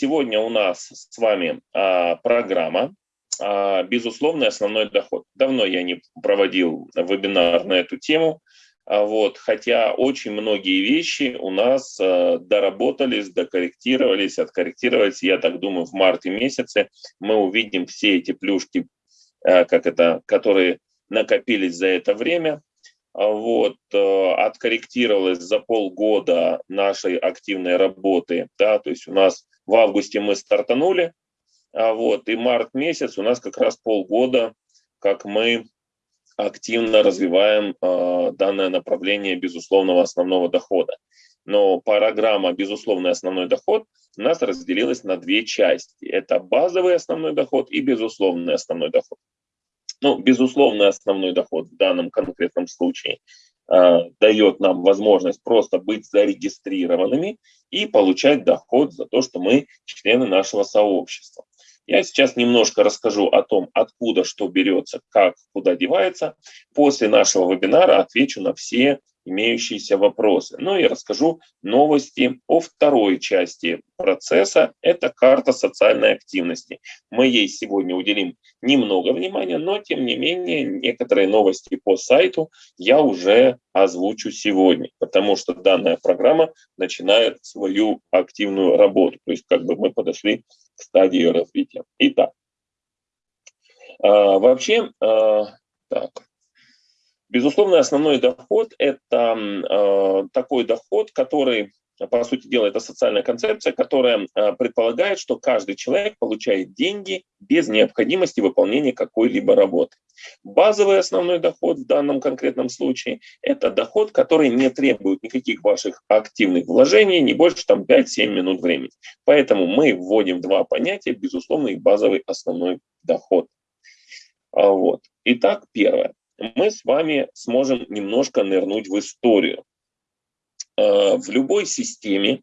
сегодня у нас с вами а, программа а, «Безусловный основной доход». Давно я не проводил вебинар на эту тему, а, вот, хотя очень многие вещи у нас а, доработались, докорректировались, откорректировались. Я так думаю, в марте месяце мы увидим все эти плюшки, а, как это, которые накопились за это время. А вот, э, откорректировалось за полгода нашей активной работы, да, то есть у нас в августе мы стартанули, а вот, и март месяц у нас как раз полгода, как мы активно развиваем э, данное направление безусловного основного дохода. Но программа «Безусловный основной доход» у нас разделилась на две части. Это базовый основной доход и безусловный основной доход. Ну, безусловно, основной доход в данном конкретном случае дает нам возможность просто быть зарегистрированными и получать доход за то, что мы члены нашего сообщества. Я сейчас немножко расскажу о том, откуда что берется, как, куда девается. После нашего вебинара отвечу на все имеющиеся вопросы. Ну и расскажу новости о второй части процесса. Это карта социальной активности. Мы ей сегодня уделим немного внимания, но тем не менее некоторые новости по сайту я уже озвучу сегодня, потому что данная программа начинает свою активную работу. То есть как бы мы подошли стадии развития. Итак, а, вообще, а, так, Безусловно, основной доход – это э, такой доход, который, по сути дела, это социальная концепция, которая э, предполагает, что каждый человек получает деньги без необходимости выполнения какой-либо работы. Базовый основной доход в данном конкретном случае – это доход, который не требует никаких ваших активных вложений, не больше там 5-7 минут времени. Поэтому мы вводим два понятия – безусловный базовый основной доход. А вот. Итак, первое мы с вами сможем немножко нырнуть в историю. Э, в любой системе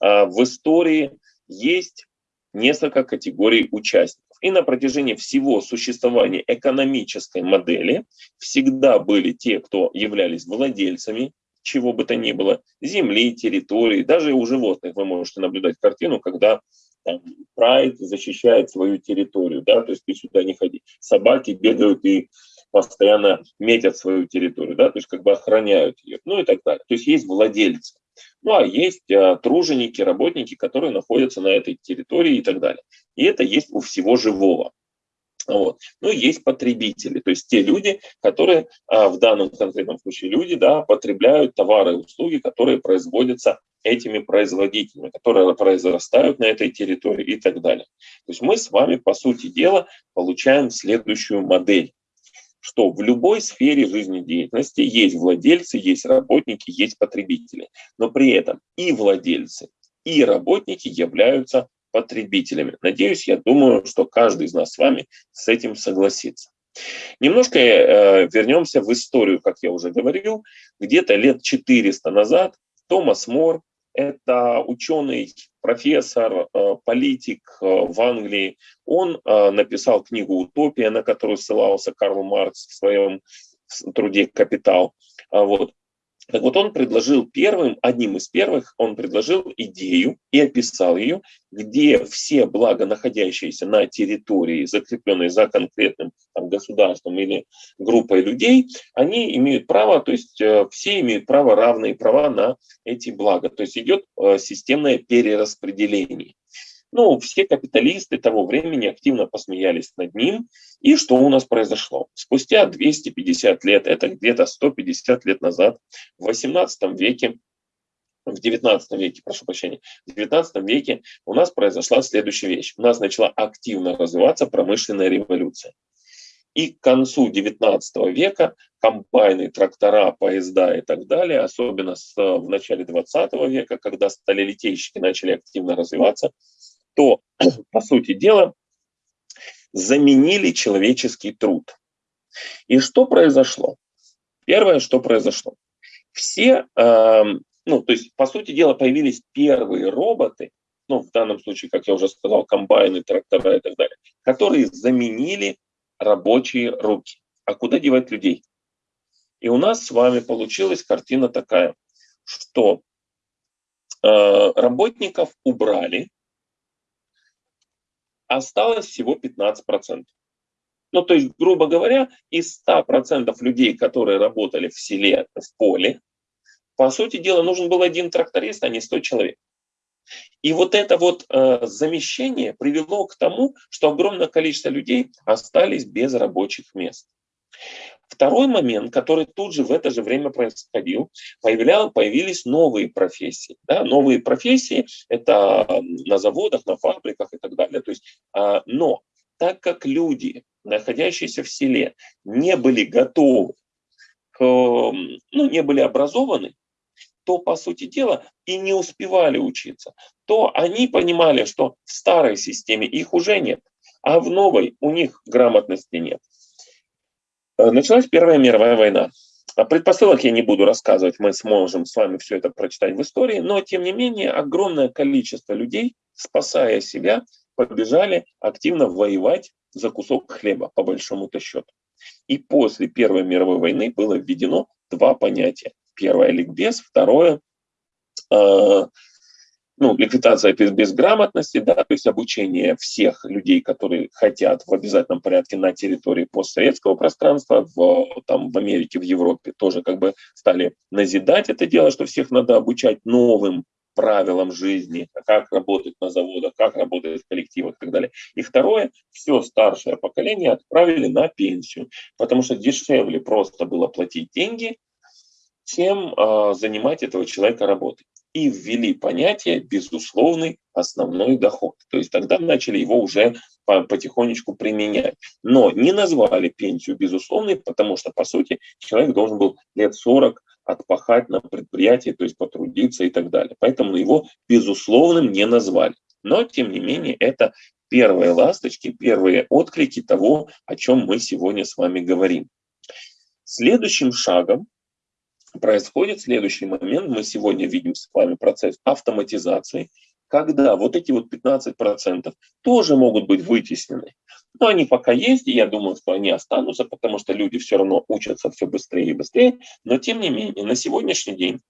э, в истории есть несколько категорий участников. И на протяжении всего существования экономической модели всегда были те, кто являлись владельцами чего бы то ни было, земли, территории, даже у животных вы можете наблюдать картину, когда там, прайд защищает свою территорию, да, то есть ты сюда не ходи. Собаки бегают и постоянно метят свою территорию, да, то есть как бы охраняют ее, ну и так далее. То есть есть владельцы. Ну а есть а, труженики, работники, которые находятся на этой территории и так далее. И это есть у всего живого. Вот. Ну, есть потребители, то есть те люди, которые а, в данном конкретном случае люди, да, потребляют товары и услуги, которые производятся этими производителями, которые произрастают на этой территории и так далее. То есть мы с вами, по сути дела, получаем следующую модель что в любой сфере жизнедеятельности есть владельцы, есть работники, есть потребители. Но при этом и владельцы, и работники являются потребителями. Надеюсь, я думаю, что каждый из нас с вами с этим согласится. Немножко э, вернемся в историю, как я уже говорил. Где-то лет 400 назад Томас Мор это ученый, профессор, э, политик э, в Англии. Он э, написал книгу «Утопия», на которую ссылался Карл Маркс в своем труде «Капитал». А вот. Так вот он предложил первым, одним из первых, он предложил идею и описал ее, где все блага, находящиеся на территории, закрепленные за конкретным там, государством или группой людей, они имеют право, то есть э, все имеют право, равные права на эти блага. То есть идет э, системное перераспределение. Ну, все капиталисты того времени активно посмеялись над ним. И что у нас произошло? Спустя 250 лет, это где-то 150 лет назад, в 18 веке, в 19 веке, прошу прощения, в 19 веке у нас произошла следующая вещь. У нас начала активно развиваться промышленная революция. И к концу 19 века комбайны, трактора, поезда и так далее, особенно с, в начале 20 века, когда сталелитейщики начали активно развиваться, то, по сути дела, заменили человеческий труд. И что произошло? Первое, что произошло. Все, э, ну, то есть, по сути дела, появились первые роботы, ну, в данном случае, как я уже сказал, комбайны, трактора и так далее, которые заменили рабочие руки. А куда девать людей? И у нас с вами получилась картина такая, что э, работников убрали, осталось всего 15%. Ну, то есть, грубо говоря, из 100% людей, которые работали в селе, в поле, по сути дела, нужен был один тракторист, а не 100 человек. И вот это вот э, замещение привело к тому, что огромное количество людей остались без рабочих мест. Второй момент, который тут же в это же время происходил, появлял, появились новые профессии. Да? Новые профессии – это на заводах, на фабриках и так далее. То есть, э, но так как люди, находящиеся в селе, не были готовы, к, ну, не были образованы, то, по сути дела, и не успевали учиться, то они понимали, что в старой системе их уже нет, а в новой у них грамотности нет. Э, началась Первая мировая война. О предпосылок я не буду рассказывать, мы сможем с вами все это прочитать в истории, но тем не менее огромное количество людей, спасая себя, побежали активно воевать за кусок хлеба, по большому-то счету. И после Первой мировой войны было введено два понятия. Первое – ликбез, второе э, ну, ликвидация без, безграмотности, да, то есть обучение всех людей, которые хотят в обязательном порядке на территории постсоветского пространства, в, там, в Америке, в Европе тоже как бы стали назидать это дело, что всех надо обучать новым правилам жизни, как работать на заводах, как работать в коллективах и так далее. И второе, все старшее поколение отправили на пенсию, потому что дешевле просто было платить деньги, чем э, занимать этого человека работой. И ввели понятие «безусловный основной доход». То есть тогда начали его уже потихонечку применять. Но не назвали пенсию безусловной, потому что, по сути, человек должен был лет 40 отпахать на предприятии, то есть потрудиться и так далее. Поэтому его безусловным не назвали. Но, тем не менее, это первые ласточки, первые отклики того, о чем мы сегодня с вами говорим. Следующим шагом происходит следующий момент. Мы сегодня видим с вами процесс автоматизации, когда вот эти вот 15% тоже могут быть вытеснены. Но они пока есть, и я думаю, что они останутся, потому что люди все равно учатся все быстрее и быстрее. Но тем не менее, на сегодняшний день,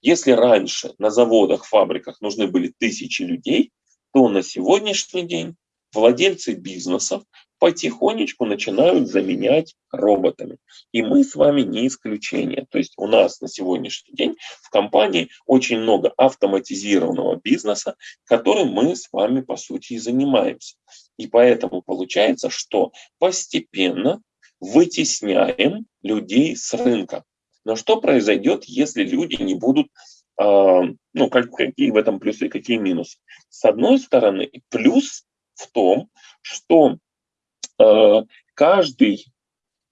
если раньше на заводах, фабриках нужны были тысячи людей, то на сегодняшний день владельцы бизнесов потихонечку начинают заменять роботами. И мы с вами не исключение. То есть у нас на сегодняшний день в компании очень много автоматизированного бизнеса, которым мы с вами по сути и занимаемся. И поэтому получается, что постепенно вытесняем людей с рынка. Но что произойдет, если люди не будут э, ну, какие в этом плюсы, какие минусы? С одной стороны, плюс в том, что каждый,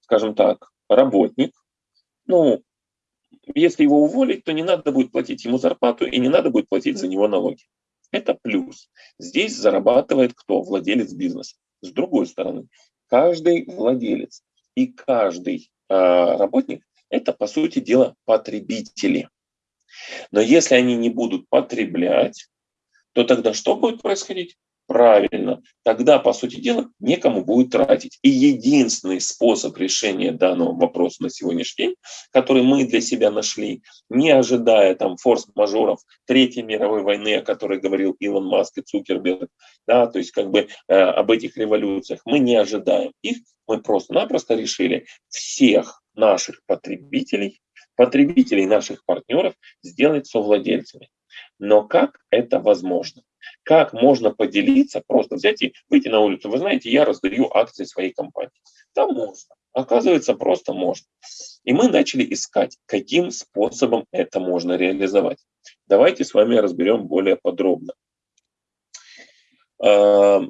скажем так, работник, ну, если его уволить, то не надо будет платить ему зарплату и не надо будет платить за него налоги. Это плюс. Здесь зарабатывает кто? Владелец бизнеса. С другой стороны, каждый владелец и каждый э, работник – это, по сути дела, потребители. Но если они не будут потреблять, то тогда что будет происходить? Правильно, тогда, по сути дела, некому будет тратить. И единственный способ решения данного вопроса на сегодняшний день, который мы для себя нашли, не ожидая там форс-мажоров Третьей мировой войны, о которой говорил Илон Маск и Цукерберг, да, то есть как бы э, об этих революциях, мы не ожидаем их, мы просто-напросто решили всех наших потребителей, потребителей наших партнеров сделать совладельцами. Но как это возможно? Как можно поделиться, просто взять и выйти на улицу. Вы знаете, я раздаю акции своей компании. Да можно. Оказывается, просто можно. И мы начали искать, каким способом это можно реализовать. Давайте с вами разберем более подробно. А,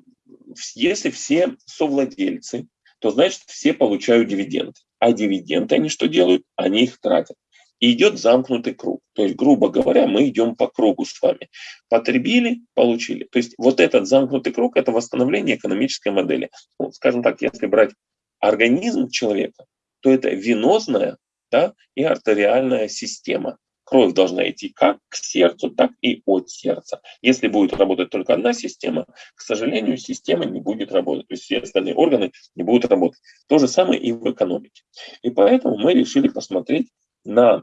если все совладельцы, то значит все получают дивиденды. А дивиденды они что делают? Они их тратят. И идет замкнутый круг. То есть, грубо говоря, мы идем по кругу с вами. Потребили, получили. То есть вот этот замкнутый круг – это восстановление экономической модели. Ну, скажем так, если брать организм человека, то это венозная да, и артериальная система. Кровь должна идти как к сердцу, так и от сердца. Если будет работать только одна система, к сожалению, система не будет работать. То есть все остальные органы не будут работать. То же самое и в экономике. И поэтому мы решили посмотреть на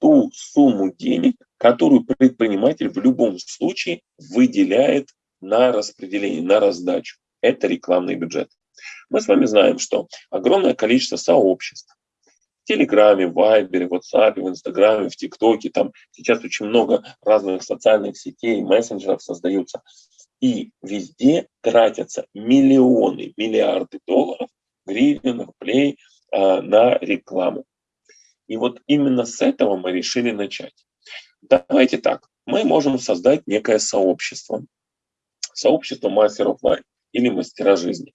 ту сумму денег, которую предприниматель в любом случае выделяет на распределение, на раздачу. Это рекламный бюджет. Мы с вами знаем, что огромное количество сообществ, в Телеграме, в Вайбере, в WhatsApp, в Инстаграме, в ТикТоке, там сейчас очень много разных социальных сетей, мессенджеров создаются. И везде тратятся миллионы, миллиарды долларов, гривен, рублей э, на рекламу. И вот именно с этого мы решили начать. Давайте так, мы можем создать некое сообщество. Сообщество мастеров лайф или мастера жизни.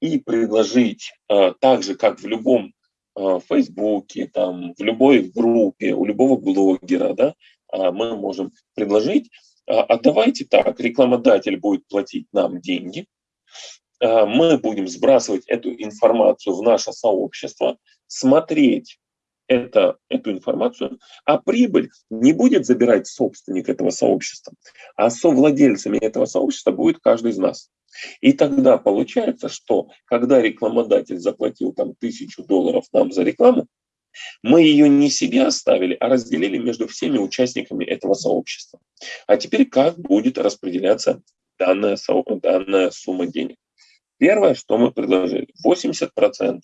И предложить, э, так же, как в любом э, Фейсбуке, там, в любой группе, у любого блогера, да, э, мы можем предложить, а давайте так, рекламодатель будет платить нам деньги, мы будем сбрасывать эту информацию в наше сообщество, смотреть, это, эту информацию, а прибыль не будет забирать собственник этого сообщества, а совладельцами этого сообщества будет каждый из нас. И тогда получается, что когда рекламодатель заплатил там тысячу долларов нам за рекламу, мы ее не себе оставили, а разделили между всеми участниками этого сообщества. А теперь как будет распределяться данная, данная сумма денег? Первое, что мы предложили, 80%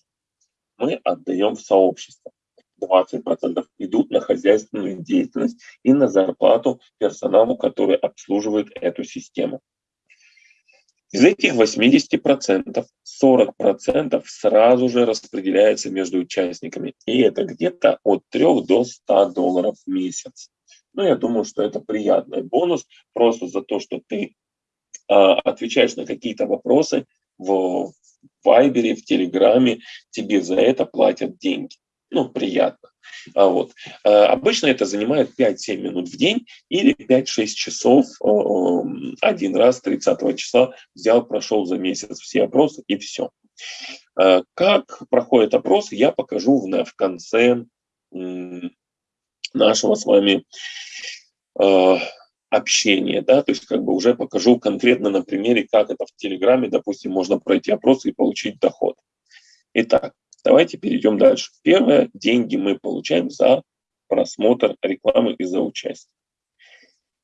мы отдаем в сообщество. 20% идут на хозяйственную деятельность и на зарплату персоналу, который обслуживает эту систему. Из этих 80% 40% сразу же распределяется между участниками. И это где-то от 3 до 100 долларов в месяц. Ну, я думаю, что это приятный бонус просто за то, что ты э, отвечаешь на какие-то вопросы в Вайбере, в Телеграме, тебе за это платят деньги ну, приятно. А вот. А обычно это занимает 5-7 минут в день или 5-6 часов один раз 30 числа взял, прошел за месяц все опросы и все. А как проходит опрос, я покажу в, конце нашего с вами общения, да, то есть как бы уже покажу конкретно на примере, как это в Телеграме, допустим, можно пройти опрос и получить доход. Итак, Давайте перейдем дальше. Первое, деньги мы получаем за просмотр рекламы и за участие.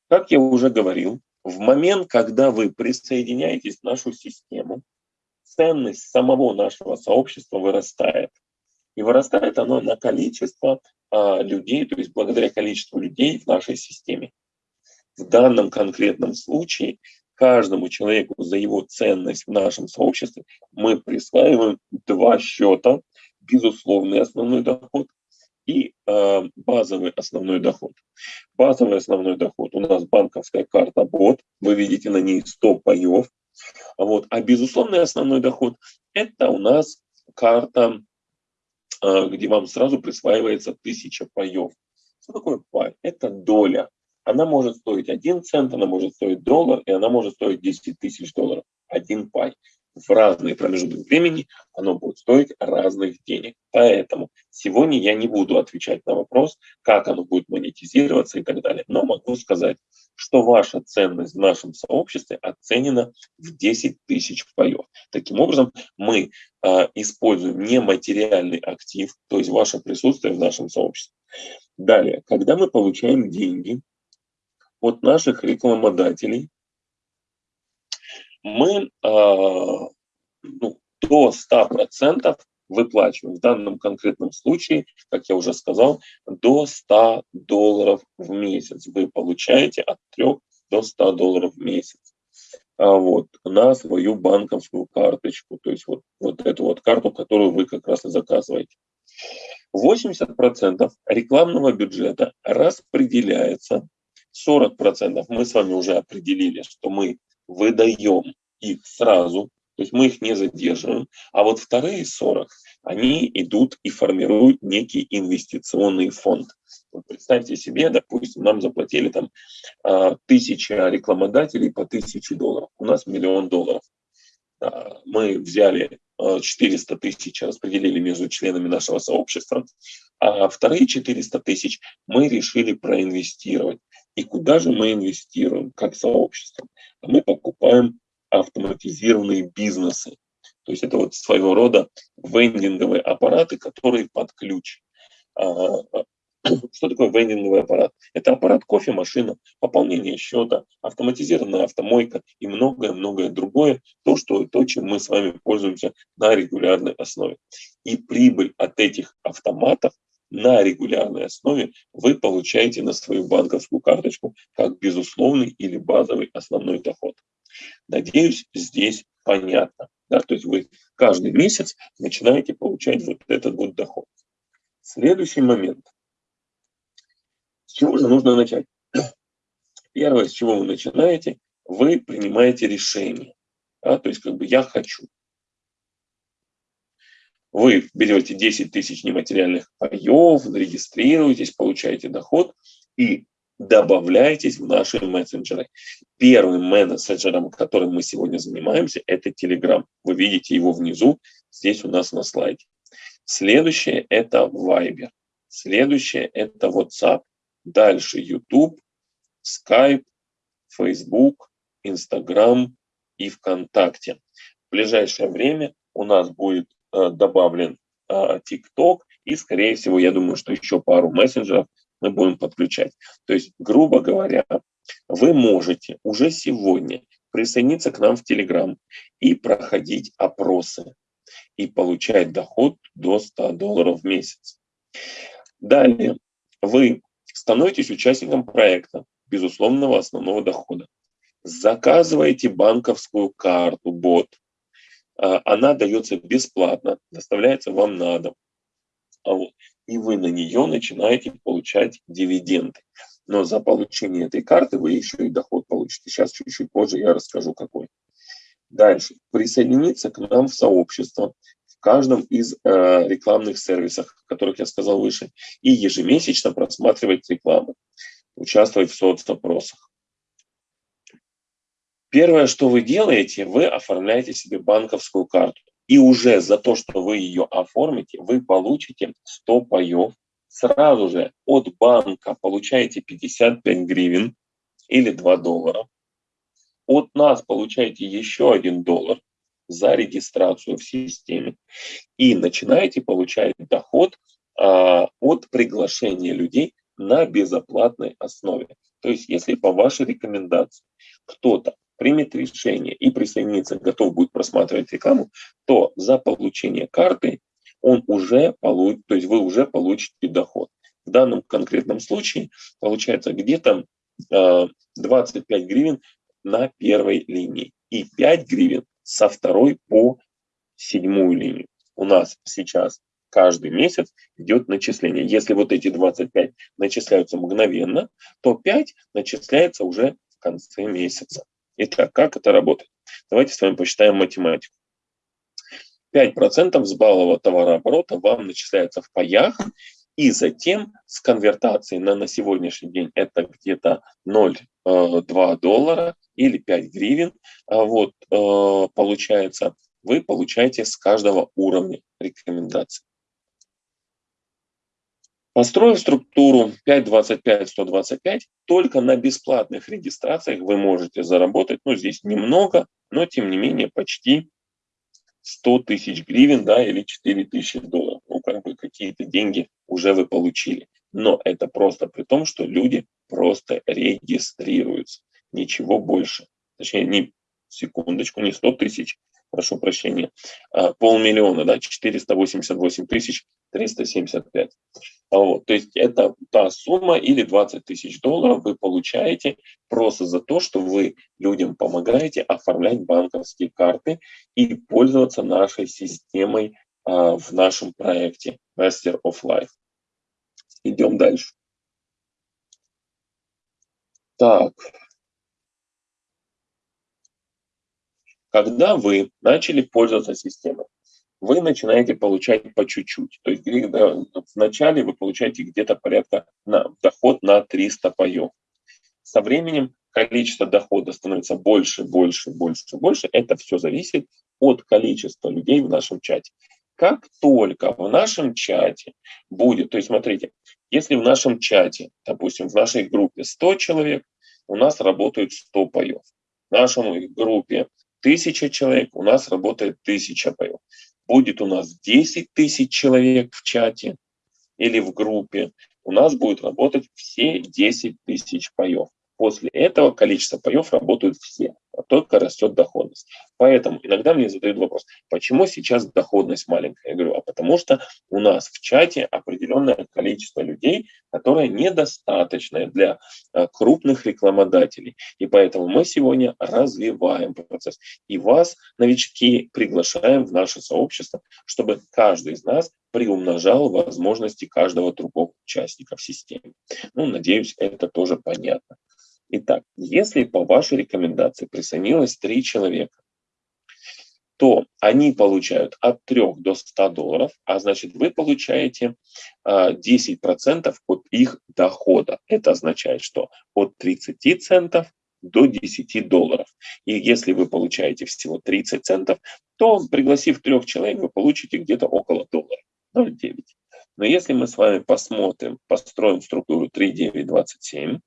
Как я уже говорил, в момент, когда вы присоединяетесь в нашу систему, ценность самого нашего сообщества вырастает. И вырастает оно на количество а, людей, то есть благодаря количеству людей в нашей системе. В данном конкретном случае каждому человеку за его ценность в нашем сообществе мы присваиваем два счета, безусловный основной доход и э, базовый основной доход. Базовый основной доход у нас банковская карта бот, вы видите на ней 100 паев. Вот. А безусловный основной доход это у нас карта, э, где вам сразу присваивается 1000 паев. Что такое пай? Это доля она может стоить 1 цент, она может стоить доллар, и она может стоить 10 тысяч долларов. Один пай. В разные промежутки времени оно будет стоить разных денег. Поэтому сегодня я не буду отвечать на вопрос, как оно будет монетизироваться и так далее. Но могу сказать, что ваша ценность в нашем сообществе оценена в 10 тысяч паев. Таким образом, мы э, используем нематериальный актив, то есть ваше присутствие в нашем сообществе. Далее, когда мы получаем деньги, от наших рекламодателей мы э, ну, до 100% выплачиваем. В данном конкретном случае, как я уже сказал, до 100 долларов в месяц вы получаете от 3 до 100 долларов в месяц. А вот, на свою банковскую карточку, то есть вот, вот эту вот карту, которую вы как раз и заказываете. 80% рекламного бюджета распределяется 40% мы с вами уже определили, что мы выдаем их сразу, то есть мы их не задерживаем, а вот вторые 40, они идут и формируют некий инвестиционный фонд. Вот представьте себе, допустим, нам заплатили там а, тысяча рекламодателей по тысяче долларов, у нас миллион долларов. Мы взяли 400 тысяч, распределили между членами нашего сообщества, а вторые 400 тысяч мы решили проинвестировать. И куда же мы инвестируем как сообщество? А мы покупаем автоматизированные бизнесы. То есть это вот своего рода вендинговые аппараты, которые под ключ. А, Что такое вендинговый аппарат? Это аппарат кофемашина, пополнение счета, автоматизированная автомойка и многое-многое другое, то, что, то, чем мы с вами пользуемся на регулярной основе. И прибыль от этих автоматов на регулярной основе вы получаете на свою банковскую карточку как безусловный или базовый основной доход. Надеюсь, здесь понятно. Да? То есть вы каждый месяц начинаете получать вот этот вот доход. Следующий момент. С чего же нужно начать? Первое, с чего вы начинаете, вы принимаете решение. Да? То есть как бы я хочу. Вы берете 10 тысяч нематериальных паев, регистрируетесь, получаете доход и добавляйтесь в наши мессенджеры. Первым мессенджером, которым мы сегодня занимаемся, это Telegram. Вы видите его внизу, здесь у нас на слайде. Следующее – это Viber. Следующее – это WhatsApp. Дальше YouTube, Skype, Facebook, Instagram и ВКонтакте. В ближайшее время у нас будет добавлен э, TikTok, и, скорее всего, я думаю, что еще пару мессенджеров мы будем подключать. То есть, грубо говоря, вы можете уже сегодня присоединиться к нам в Telegram и проходить опросы и получать доход до 100 долларов в месяц. Далее, вы становитесь участником проекта безусловного основного дохода. Заказываете банковскую карту, бот, она дается бесплатно, доставляется вам на дом. А и вы на нее начинаете получать дивиденды. Но за получение этой карты вы еще и доход получите. Сейчас чуть-чуть позже я расскажу какой. Дальше. Присоединиться к нам в сообщество в каждом из э, рекламных сервисов, о которых я сказал выше, и ежемесячно просматривать рекламу, участвовать в соцопросах. Первое, что вы делаете, вы оформляете себе банковскую карту. И уже за то, что вы ее оформите, вы получите 100 паев. Сразу же от банка получаете 55 гривен или 2 доллара. От нас получаете еще 1 доллар за регистрацию в системе. И начинаете получать доход а, от приглашения людей на безоплатной основе. То есть, если по вашей рекомендации кто-то примет решение и присоединиться, готов будет просматривать рекламу, то за получение карты он уже получит, то есть вы уже получите доход. В данном конкретном случае получается где-то э, 25 гривен на первой линии и 5 гривен со второй по седьмую линию. У нас сейчас каждый месяц идет начисление. Если вот эти 25 начисляются мгновенно, то 5 начисляется уже в конце месяца. Итак, как это работает? Давайте с вами посчитаем математику. 5% с баллового товарооборота вам начисляется в паях, и затем с конвертацией на, на сегодняшний день это где-то 0,2 э, доллара или 5 гривен. А вот э, получается, вы получаете с каждого уровня рекомендаций. Построив структуру 5.25.125, только на бесплатных регистрациях вы можете заработать, ну здесь немного, но тем не менее почти 100 тысяч гривен, да, или 4 тысячи долларов. Ну, как бы какие-то деньги уже вы получили. Но это просто при том, что люди просто регистрируются. Ничего больше. Точнее, не секундочку, не 100 тысяч, прошу прощения, а полмиллиона, да, 488 тысяч 375. Вот, то есть это та сумма или 20 тысяч долларов вы получаете просто за то, что вы людям помогаете оформлять банковские карты и пользоваться нашей системой а, в нашем проекте Master of Life. Идем дальше. Так. Когда вы начали пользоваться системой, вы начинаете получать по чуть-чуть. То есть вначале вы получаете где-то порядка на доход на 300 паев. Со временем количество дохода становится больше, больше, больше, больше. Это все зависит от количества людей в нашем чате. Как только в нашем чате будет, то есть смотрите, если в нашем чате, допустим, в нашей группе 100 человек, у нас работают 100 паев. В нашей группе 1000 человек, у нас работает 1000 паев будет у нас 10 тысяч человек в чате или в группе, у нас будет работать все 10 тысяч паев. После этого количество паев работают все, а только растет доходность. Поэтому иногда мне задают вопрос, почему сейчас доходность маленькая? Я говорю, а потому что у нас в чате определенное количество людей, которое недостаточное для а, крупных рекламодателей. И поэтому мы сегодня развиваем процесс. И вас, новички, приглашаем в наше сообщество, чтобы каждый из нас приумножал возможности каждого другого участника в системе. Ну, надеюсь, это тоже понятно. Итак, если по вашей рекомендации присоединилось 3 человека, то они получают от 3 до 100 долларов, а значит вы получаете 10% а, от их дохода. Это означает, что от 30 центов до 10 долларов. И если вы получаете всего 30 центов, то пригласив трех человек, вы получите где-то около доллара, 0,9. Но если мы с вами посмотрим, построим структуру 3,9,27, а,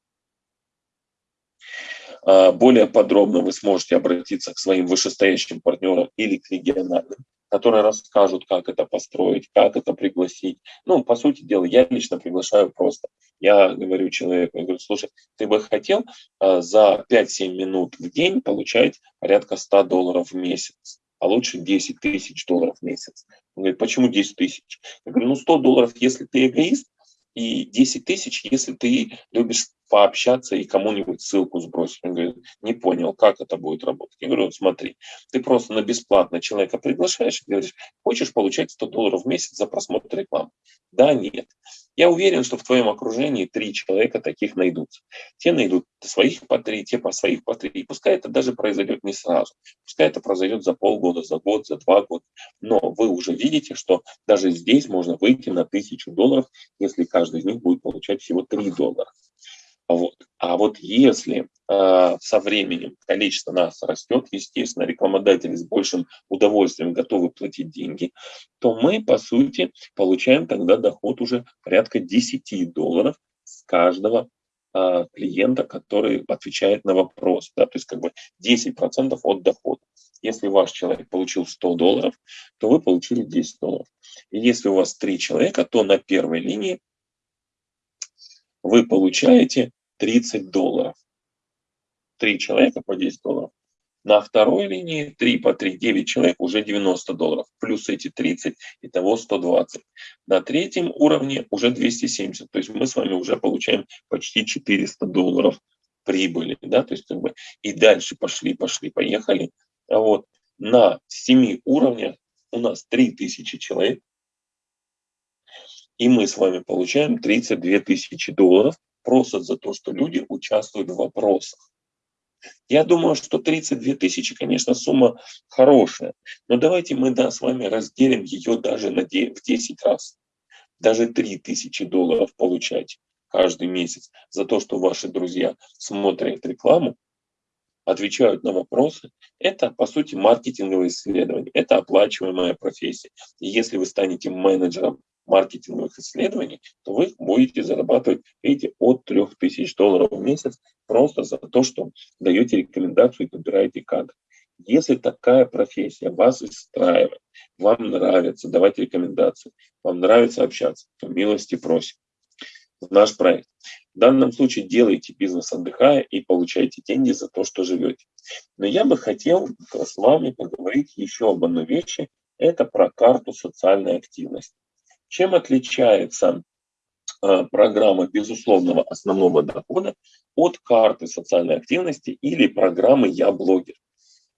более подробно вы сможете обратиться к своим вышестоящим партнерам или к региональным, которые расскажут, как это построить, как это пригласить. Ну, по сути дела, я лично приглашаю просто. Я говорю человеку, я говорю, слушай, ты бы хотел а, за 5-7 минут в день получать порядка 100 долларов в месяц, а лучше 10 тысяч долларов в месяц. Он говорит, почему 10 тысяч? Я говорю, ну 100 долларов, если ты эгоист, и 10 тысяч, если ты любишь пообщаться и кому-нибудь ссылку сбросить. Он говорит, не понял, как это будет работать. Я говорю, смотри, ты просто на бесплатно человека приглашаешь и говоришь, хочешь получать 100 долларов в месяц за просмотр рекламы? Да, нет. Я уверен, что в твоем окружении три человека таких найдутся. Те найдут своих по три, те по своих по три. И пускай это даже произойдет не сразу. Пускай это произойдет за полгода, за год, за два года. Но вы уже видите, что даже здесь можно выйти на тысячу долларов, если каждый из них будет получать всего 3 доллара. Вот. А вот если э, со временем количество нас растет, естественно, рекламодатели с большим удовольствием готовы платить деньги, то мы, по сути, получаем тогда доход уже порядка 10 долларов с каждого э, клиента, который отвечает на вопрос. Да? То есть как бы 10% от дохода. Если ваш человек получил 100 долларов, то вы получили 10 долларов. И если у вас 3 человека, то на первой линии вы получаете 30 долларов. Три человека по 10 долларов. На второй линии 3 по 3, 9 человек уже 90 долларов. Плюс эти 30, итого 120. На третьем уровне уже 270. То есть мы с вами уже получаем почти 400 долларов прибыли. Да? То есть как бы и дальше пошли, пошли, поехали. А вот на 7 уровнях у нас 3000 человек. И мы с вами получаем 32 тысячи долларов просто за то, что люди участвуют в вопросах. Я думаю, что 32 тысячи, конечно, сумма хорошая, но давайте мы да, с вами разделим ее даже на 9, в 10 раз. Даже 3 тысячи долларов получать каждый месяц за то, что ваши друзья смотрят рекламу, отвечают на вопросы. Это, по сути, маркетинговое исследование. Это оплачиваемая профессия. И если вы станете менеджером маркетинговых исследований, то вы будете зарабатывать, видите, от 3000 долларов в месяц просто за то, что даете рекомендацию и подбираете кадры. Если такая профессия вас устраивает, вам нравится давать рекомендации, вам нравится общаться, то милости просим наш проект. В данном случае делайте бизнес отдыхая и получайте деньги за то, что живете. Но я бы хотел с вами поговорить еще об одной вещи. Это про карту социальной активности. Чем отличается э, программа безусловного основного дохода от карты социальной активности или программы «Я блогер».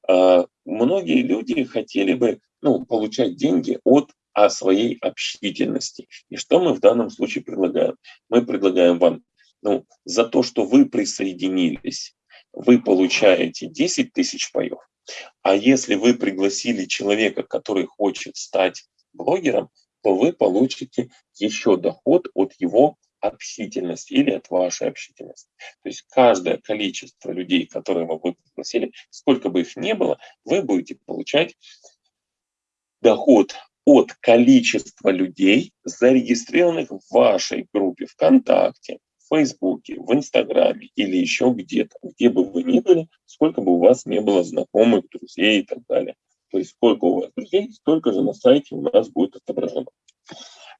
Э, многие люди хотели бы ну, получать деньги от о своей общительности. И что мы в данном случае предлагаем? Мы предлагаем вам ну, за то, что вы присоединились, вы получаете 10 тысяч паев. А если вы пригласили человека, который хочет стать блогером, то вы получите еще доход от его общительности или от вашей общительности. То есть каждое количество людей, которые вы пригласили, сколько бы их ни было, вы будете получать доход от количества людей, зарегистрированных в вашей группе ВКонтакте, в Фейсбуке, в Инстаграме или еще где-то, где бы вы ни были, сколько бы у вас не было знакомых, друзей и так далее. То есть сколько у вас друзей, столько же на сайте у нас будет отображено.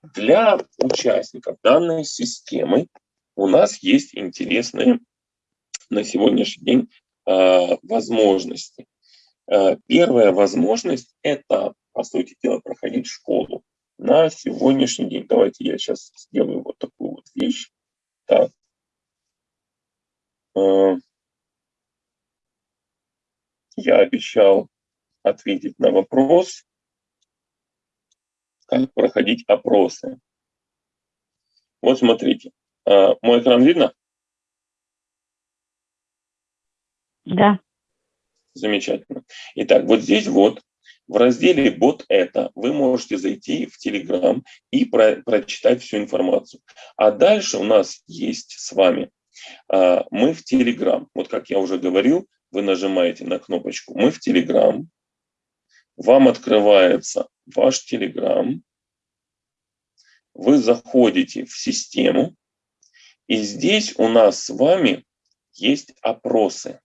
Для участников данной системы у нас есть интересные на сегодняшний день э, возможности. Э, первая возможность – это, по сути дела, проходить школу на сегодняшний день. Давайте я сейчас сделаю вот такую вот вещь. Так. Э, я обещал ответить на вопрос, как проходить опросы. Вот смотрите, э, мой экран видно? Да. Замечательно. Итак, вот здесь вот в разделе «Вот это» вы можете зайти в Telegram и про прочитать всю информацию. А дальше у нас есть с вами, а, мы в Telegram. Вот как я уже говорил, вы нажимаете на кнопочку «Мы в Telegram», вам открывается ваш Telegram, вы заходите в систему, и здесь у нас с вами есть опросы.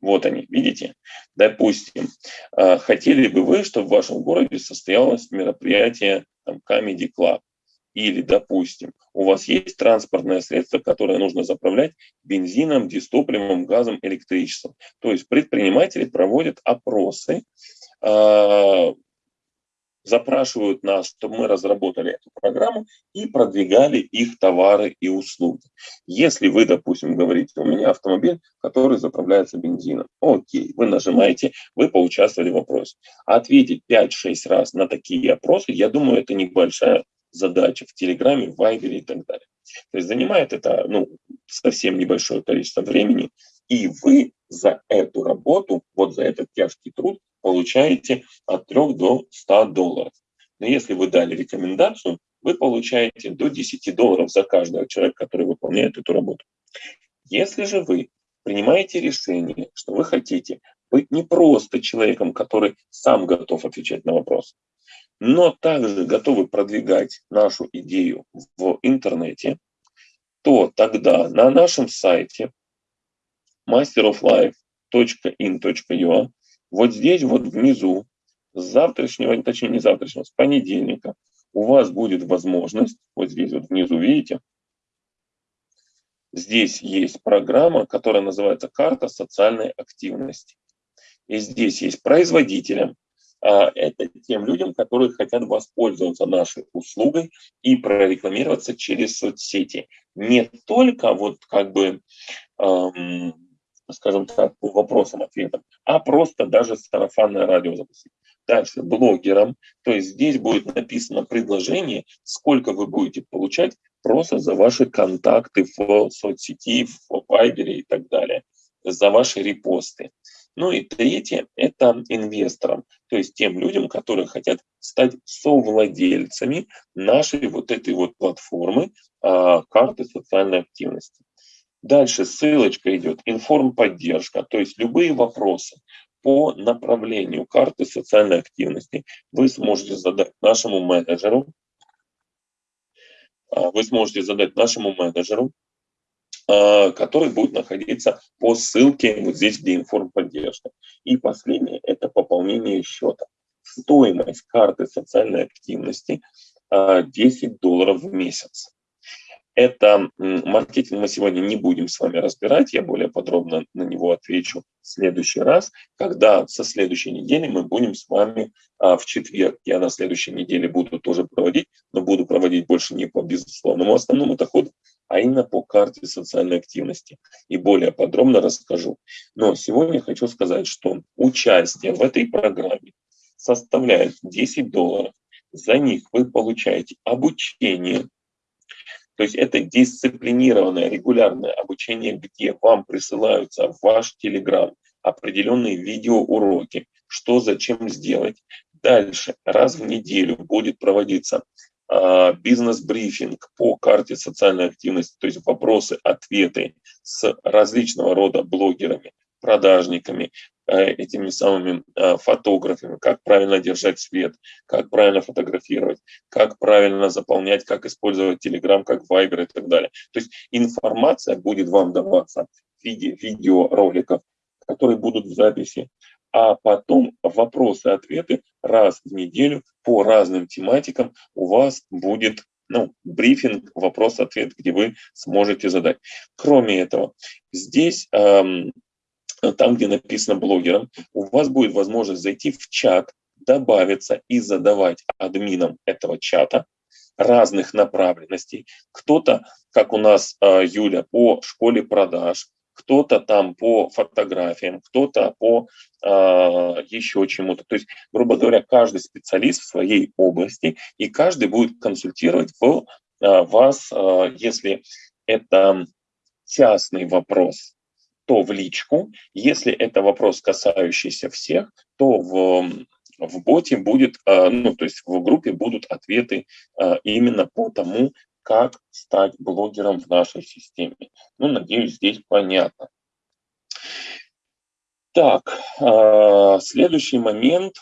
Вот они, видите? Допустим, э, хотели бы вы, чтобы в вашем городе состоялось мероприятие там, Comedy Club. Или, допустим, у вас есть транспортное средство, которое нужно заправлять бензином, дистопливом, газом, электричеством. То есть предприниматели проводят опросы запрашивают нас, чтобы мы разработали эту программу и продвигали их товары и услуги. Если вы, допустим, говорите, у меня автомобиль, который заправляется бензином, окей, вы нажимаете, вы поучаствовали в опросе. Ответить 5-6 раз на такие опросы, я думаю, это небольшая задача в Телеграме, в Вайбере и так далее. То есть занимает это ну, совсем небольшое количество времени, и вы за эту работу, вот за этот тяжкий труд получаете от 3 до 100 долларов. Но если вы дали рекомендацию, вы получаете до 10 долларов за каждого человека, который выполняет эту работу. Если же вы принимаете решение, что вы хотите быть не просто человеком, который сам готов отвечать на вопросы, но также готовы продвигать нашу идею в интернете, то тогда на нашем сайте masteroflife.in.ua вот здесь вот внизу, с завтрашнего, точнее не завтрашнего, с понедельника, у вас будет возможность, вот здесь вот внизу, видите, здесь есть программа, которая называется «Карта социальной активности». И здесь есть производителям, а, это тем людям, которые хотят воспользоваться нашей услугой и прорекламироваться через соцсети. Не только вот как бы эм, скажем так, по вопросам-ответам, а просто даже сарафанное радио запустить. Дальше блогерам, то есть здесь будет написано предложение, сколько вы будете получать просто за ваши контакты в соцсети, в Вайбере и так далее, за ваши репосты. Ну и третье – это инвесторам, то есть тем людям, которые хотят стать совладельцами нашей вот этой вот платформы а, карты социальной активности. Дальше ссылочка идет, информподдержка, то есть любые вопросы по направлению карты социальной активности вы сможете задать нашему менеджеру, а, вы сможете задать нашему менеджеру, а, который будет находиться по ссылке вот здесь, где информподдержка. И последнее – это пополнение счета. Стоимость карты социальной активности 10 а, долларов в месяц. Это маркетинг мы сегодня не будем с вами разбирать, я более подробно на него отвечу в следующий раз, когда со следующей недели мы будем с вами а, в четверг, я на следующей неделе буду тоже проводить, но буду проводить больше не по безусловному основному доходу, а именно по карте социальной активности. И более подробно расскажу. Но сегодня хочу сказать, что участие в этой программе составляет 10 долларов. За них вы получаете обучение, то есть это дисциплинированное, регулярное обучение, где вам присылаются в ваш Телеграм определенные видеоуроки, что зачем сделать. Дальше, раз в неделю будет проводиться э, бизнес-брифинг по карте социальной активности, то есть вопросы, ответы с различного рода блогерами, продажниками, этими самыми э, фотографами, как правильно держать свет, как правильно фотографировать, как правильно заполнять, как использовать Telegram, как Viber и так далее. То есть информация будет вам даваться в виде видеороликов, которые будут в записи, а потом вопросы-ответы раз в неделю по разным тематикам у вас будет ну, брифинг, вопрос-ответ, где вы сможете задать. Кроме этого, здесь, эм, там, где написано блогером, у вас будет возможность зайти в чат, добавиться и задавать админам этого чата разных направленностей. Кто-то, как у нас э, Юля, по школе продаж, кто-то там по фотографиям, кто-то по э, еще чему-то. То есть, грубо говоря, каждый специалист в своей области, и каждый будет консультировать в, э, вас, э, если это частный вопрос, то в личку. Если это вопрос, касающийся всех, то в, в боте будет, ну, то есть в группе будут ответы именно по тому, как стать блогером в нашей системе. Ну, надеюсь, здесь понятно. Так, а, следующий момент.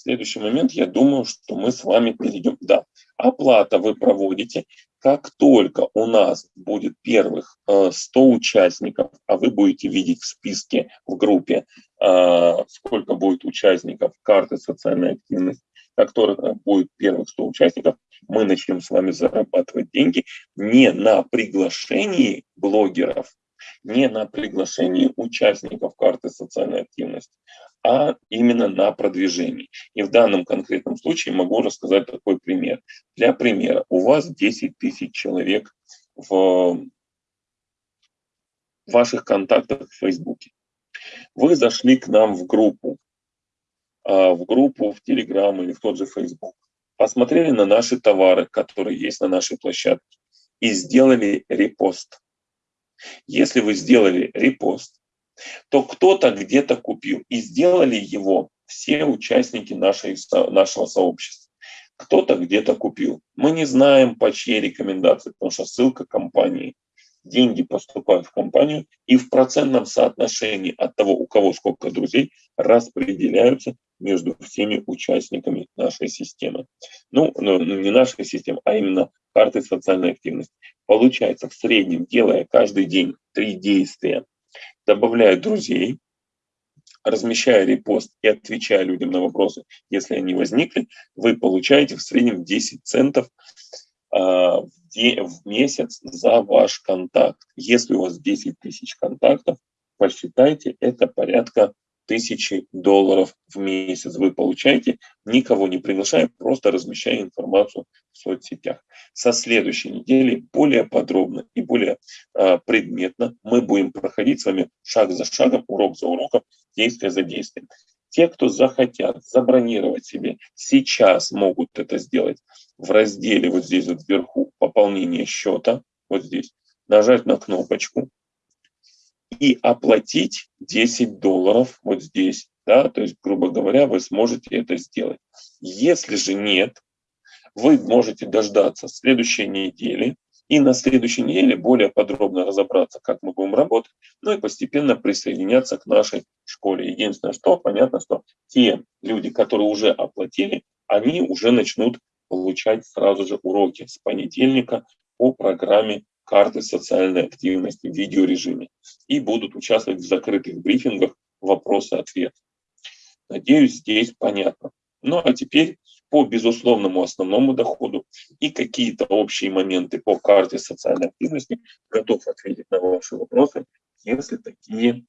Следующий момент, я думаю, что мы с вами перейдем. Да, оплата вы проводите. Как только у нас будет первых 100 а, участников, а вы будете видеть в списке, в группе, а, сколько будет участников карты социальной активности, как только будет первых 100 участников, мы начнем с вами зарабатывать деньги не на приглашении блогеров, не на приглашении участников карты социальной активности, а именно на продвижении. И в данном конкретном случае могу рассказать такой пример. Для примера, у вас 10 тысяч человек в ваших контактах в Фейсбуке. Вы зашли к нам в группу, а, в группу в Телеграм или в тот же Фейсбук посмотрели на наши товары, которые есть на нашей площадке, и сделали репост. Если вы сделали репост, то кто-то где-то купил и сделали его все участники нашей, нашего сообщества. Кто-то где-то купил. Мы не знаем, по чьей рекомендации, потому что ссылка компании. Деньги поступают в компанию и в процентном соотношении от того, у кого сколько друзей, распределяются между всеми участниками нашей системы. Ну, ну, ну, не нашей системы, а именно карты социальной активности. Получается, в среднем, делая каждый день три действия, добавляя друзей, размещая репост и отвечая людям на вопросы, если они возникли, вы получаете в среднем 10 центов в, в месяц за ваш контакт. Если у вас 10 тысяч контактов, посчитайте, это порядка тысячи долларов в месяц вы получаете, никого не приглашая, просто размещая информацию в соцсетях. Со следующей недели более подробно и более э, предметно мы будем проходить с вами шаг за шагом, урок за уроком, действие за действием. Те, кто захотят забронировать себе, сейчас могут это сделать в разделе вот здесь вот вверху пополнение счета, вот здесь, нажать на кнопочку, и оплатить 10 долларов вот здесь. Да, то есть, грубо говоря, вы сможете это сделать. Если же нет, вы можете дождаться следующей недели и на следующей неделе более подробно разобраться, как мы будем работать, ну и постепенно присоединяться к нашей школе. Единственное, что понятно, что те люди, которые уже оплатили, они уже начнут получать сразу же уроки с понедельника по программе карты социальной активности в видеорежиме и будут участвовать в закрытых брифингах вопросы-ответы. Надеюсь, здесь понятно. Ну а теперь по безусловному основному доходу и какие-то общие моменты по карте социальной активности готов ответить на ваши вопросы, если такие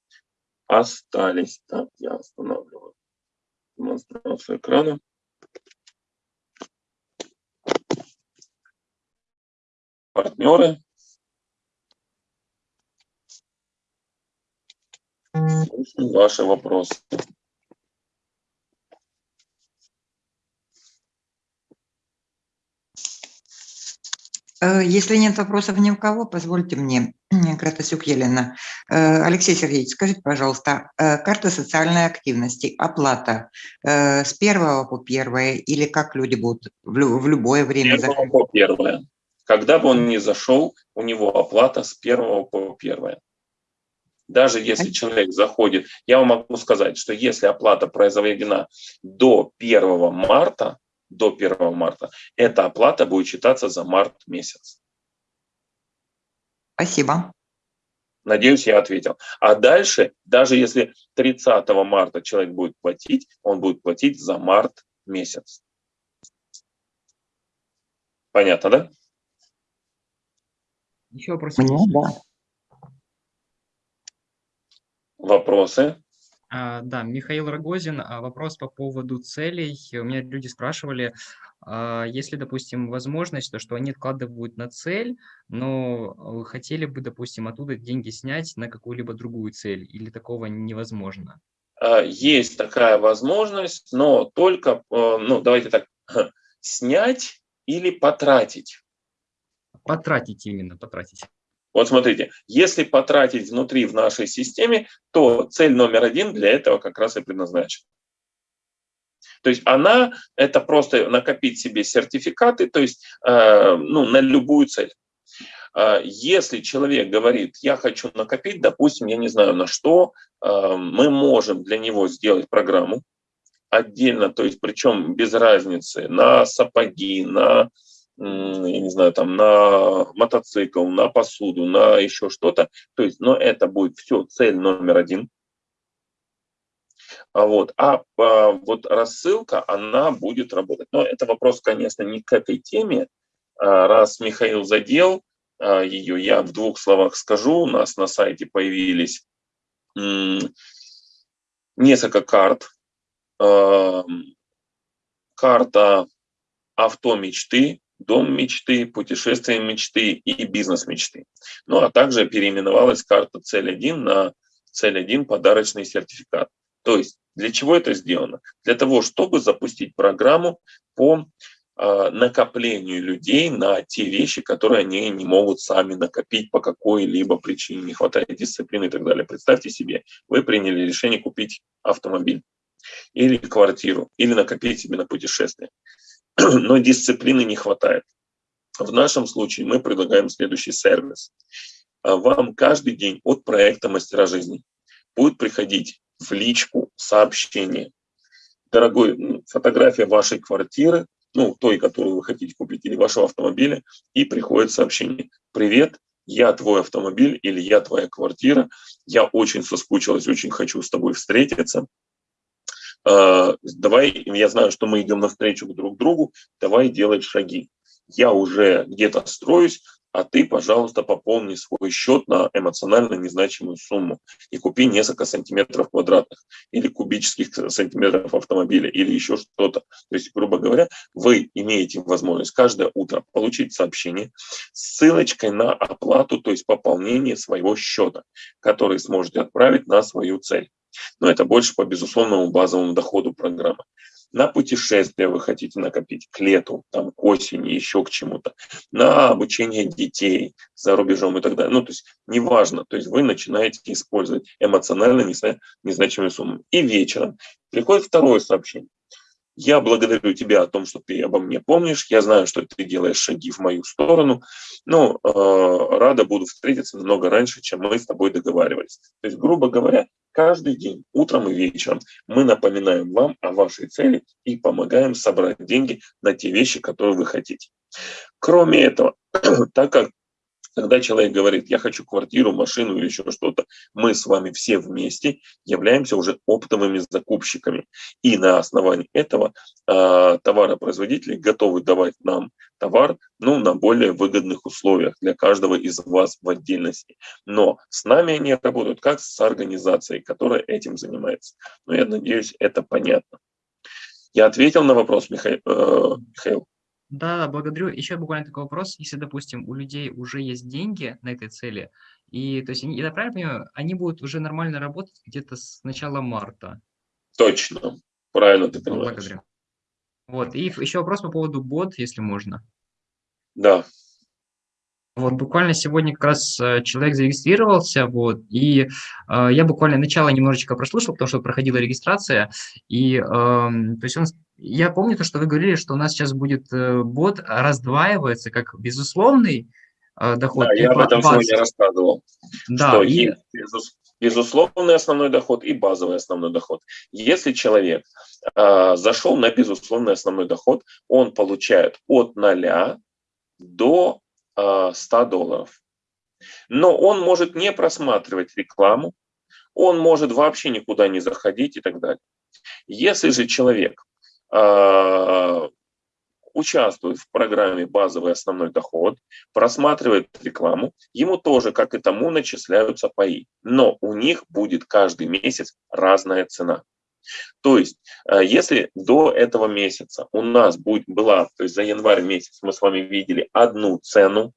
остались. Так, я останавливаю демонстрацию экрана. Партнеры, Ваши вопросы. Э, если нет вопросов ни у кого, позвольте мне, Кратасюк Елена. Э, Алексей Сергеевич, скажите, пожалуйста, э, карта социальной активности, оплата с первого по первое или как люди будут в любое время? С первого по первое. Когда бы он ни зашел, у него оплата с первого по первое. Даже если человек заходит, я вам могу сказать, что если оплата произведена до 1 марта, до 1 марта, эта оплата будет считаться за март месяц. Спасибо. Надеюсь, я ответил. А дальше, даже если 30 марта человек будет платить, он будет платить за март месяц. Понятно, да? Еще вопрос. Мне, да. Вопросы? А, да, Михаил Рогозин, а, вопрос по поводу целей. У меня люди спрашивали, а, если, допустим, возможность, то что они откладывают на цель, но хотели бы, допустим, оттуда деньги снять на какую-либо другую цель, или такого невозможно? Есть такая возможность, но только, ну, давайте так, снять или потратить. Потратить именно, потратить. Вот смотрите, если потратить внутри в нашей системе, то цель номер один для этого как раз и предназначена. То есть она – это просто накопить себе сертификаты, то есть э, ну, на любую цель. Э, если человек говорит, я хочу накопить, допустим, я не знаю на что, э, мы можем для него сделать программу отдельно, то есть причем без разницы, на сапоги, на я не знаю, там, на мотоцикл, на посуду, на еще что-то. То есть, но это будет все цель номер один. А вот, а, а вот рассылка, она будет работать. Но это вопрос, конечно, не к этой теме. А, раз Михаил задел а, ее, я в двух словах скажу. У нас на сайте появились несколько карт. Карта авто мечты, дом мечты, путешествие мечты и бизнес мечты. Ну а также переименовалась карта цель 1 на цель 1 подарочный сертификат. То есть для чего это сделано? Для того, чтобы запустить программу по э, накоплению людей на те вещи, которые они не могут сами накопить по какой-либо причине, не хватает дисциплины и так далее. Представьте себе, вы приняли решение купить автомобиль или квартиру, или накопить себе на путешествие. но дисциплины не хватает. В нашем случае мы предлагаем следующий сервис. А вам каждый день от проекта «Мастера жизни» будет приходить в личку сообщение. Дорогой, фотография вашей квартиры, ну, той, которую вы хотите купить, или вашего автомобиля, и приходит сообщение. Привет, я твой автомобиль или я твоя квартира, я очень соскучилась, очень хочу с тобой встретиться. А, давай, я знаю, что мы идем навстречу друг другу, давай делать шаги. Я уже где-то строюсь, а ты, пожалуйста, пополни свой счет на эмоционально незначимую сумму и купи несколько сантиметров квадратных или кубических сантиметров автомобиля или еще что-то. То есть, грубо говоря, вы имеете возможность каждое утро получить сообщение с ссылочкой на оплату, то есть пополнение своего счета, который сможете отправить на свою цель но это больше по безусловному базовому доходу программы. На путешествие вы хотите накопить к лету, там, к осени, еще к чему-то. На обучение детей за рубежом и так далее. Ну, то есть неважно. То есть вы начинаете использовать эмоционально незначимые суммы. И вечером приходит второе сообщение. Я благодарю тебя о том, что ты обо мне помнишь. Я знаю, что ты делаешь шаги в мою сторону. Но э, рада буду встретиться намного раньше, чем мы с тобой договаривались. То есть, грубо говоря, каждый день, утром и вечером, мы напоминаем вам о вашей цели и помогаем собрать деньги на те вещи, которые вы хотите. Кроме этого, так как когда человек говорит, я хочу квартиру, машину или еще что-то, мы с вами все вместе являемся уже оптовыми закупщиками. И на основании этого э, товаропроизводители готовы давать нам товар ну, на более выгодных условиях для каждого из вас в отдельности. Но с нами они работают как с организацией, которая этим занимается. Но я надеюсь, это понятно. Я ответил на вопрос, Михаил. Э, Михаил. Да, благодарю. Еще буквально такой вопрос. Если, допустим, у людей уже есть деньги на этой цели, и, то есть, я правильно понимаю, они будут уже нормально работать где-то с начала марта? Точно. Правильно ты понимаешь. Благодарю. Вот, и еще вопрос по поводу бот, если можно. Да. Вот буквально сегодня как раз э, человек зарегистрировался, вот, и э, я буквально начало немножечко прослушал, потому что проходила регистрация, и, э, то есть он, я помню то, что вы говорили, что у нас сейчас будет э, бот раздваивается как безусловный э, доход. Да, я об этом сегодня рассказывал. Да, что и... есть безусловный основной доход и базовый основной доход. Если человек э, зашел на безусловный основной доход, он получает от 0 до 100 долларов. Но он может не просматривать рекламу, он может вообще никуда не заходить и так далее. Если же человек э, участвует в программе «Базовый основной доход», просматривает рекламу, ему тоже, как и тому, начисляются паи. Но у них будет каждый месяц разная цена. То есть, э, если до этого месяца у нас будет, была, то есть за январь месяц мы с вами видели одну цену,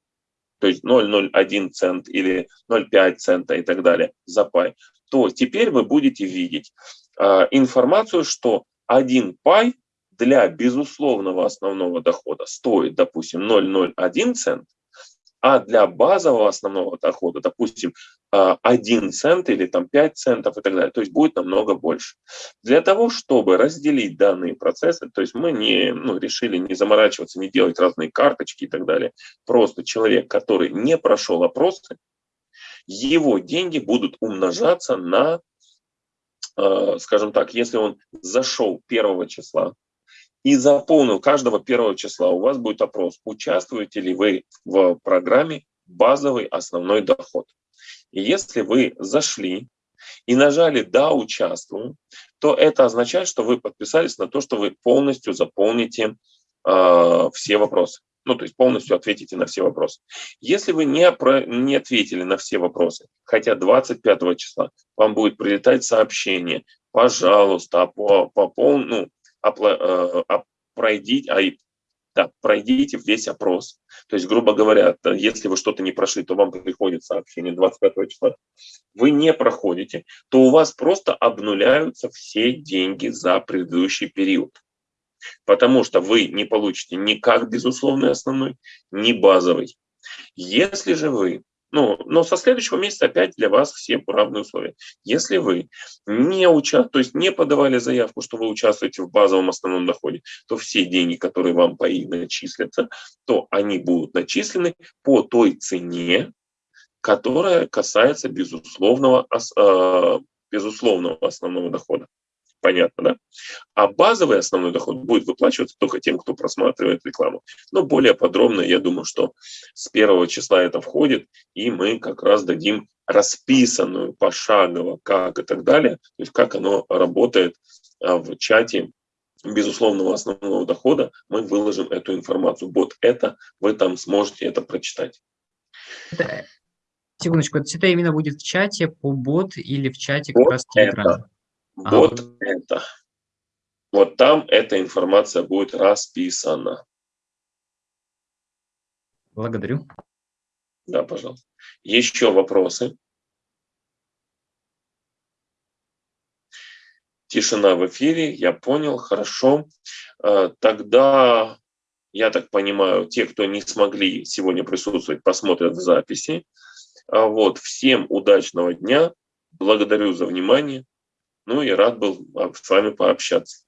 то есть 0,01 цент или 0,5 цента и так далее за пай, то теперь вы будете видеть э, информацию, что один пай для безусловного основного дохода стоит, допустим, 0,01 цент, а для базового основного дохода, допустим, 1 а, цент или там 5 центов и так далее, то есть будет намного больше. Для того, чтобы разделить данные процессы, то есть мы не, ну, решили не заморачиваться, не делать разные карточки и так далее, просто человек, который не прошел опросы, его деньги будут умножаться на, а, скажем так, если он зашел 1 числа, и заполнил каждого первого числа, у вас будет опрос, участвуете ли вы в программе «Базовый основной доход». Если вы зашли и нажали «Да, участвую», то это означает, что вы подписались на то, что вы полностью заполните э, все вопросы. Ну, то есть полностью ответите на все вопросы. Если вы не, про, не ответили на все вопросы, хотя 25 числа вам будет прилетать сообщение, пожалуйста, по, по, ну, Э, пройдите, а, да, пройдите весь опрос. То есть, грубо говоря, если вы что-то не прошли, то вам приходит сообщение 25 числа. Вы не проходите, то у вас просто обнуляются все деньги за предыдущий период. Потому что вы не получите ни как безусловный основной, ни базовый. Если же вы ну, но со следующего месяца опять для вас все равные условия. Если вы не уча, то есть не подавали заявку, что вы участвуете в базовом основном доходе, то все деньги, которые вам по начислятся, то они будут начислены по той цене, которая касается безусловного, э, безусловного основного дохода. Понятно, да? А базовый основной доход будет выплачиваться только тем, кто просматривает рекламу. Но более подробно, я думаю, что с первого числа это входит, и мы как раз дадим расписанную пошагово, как и так далее, то есть как оно работает а, в чате безусловного основного дохода, мы выложим эту информацию. Вот это, вы там сможете это прочитать. Секундочку, это именно будет в чате по бот или в чате как вот раз Telegram? Вот ага. это. Вот там эта информация будет расписана. Благодарю. Да, пожалуйста. Еще вопросы? Тишина в эфире, я понял, хорошо. Э, тогда, я так понимаю, те, кто не смогли сегодня присутствовать, посмотрят в записи. А вот, всем удачного дня, благодарю за внимание. Ну и рад был с вами пообщаться.